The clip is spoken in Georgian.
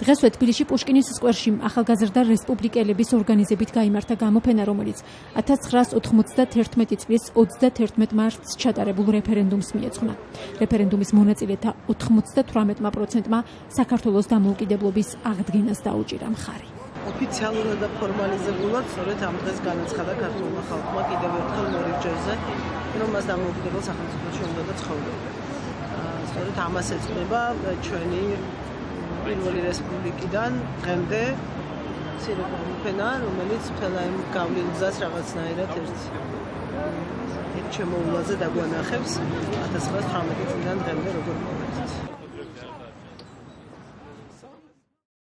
დღესვე თბილისში პუშკინის სკვერში ახალგაზრდა რესპუბლიკელების ორგანიზებით გამართა გამოფენა, რომელიც 1991 წლის 31 მარტს ჩატარებულ რეფერენდუმს მიეძღვნა. რეფერენდუმის მონაწილეთა 98%-მა საქართველოს დამოუკიდებლობის აღდგენას დაუჭირა მხარი. ოფიციალურად და ფორმალიზებულად სწორედ ამ დღეს განაცხადა ქართულმა ხალხმა კიდევ ერთხელ მორიგჯერზე, რომ მას დამოუკიდებელ სახელმწიფოში უნდა და ცხოვრება. სწორედ ამას ეწოდება ჩვენი პირველი რესპუბლიკიდან დღემდე ცირეკომფენა, რომელიც მთელ ამ გავლენას რაღაცნაირად ერთ ერთ შემოულაზე დაგვანახებს 1918 წლიდან დღემდე როგორ მოხდა.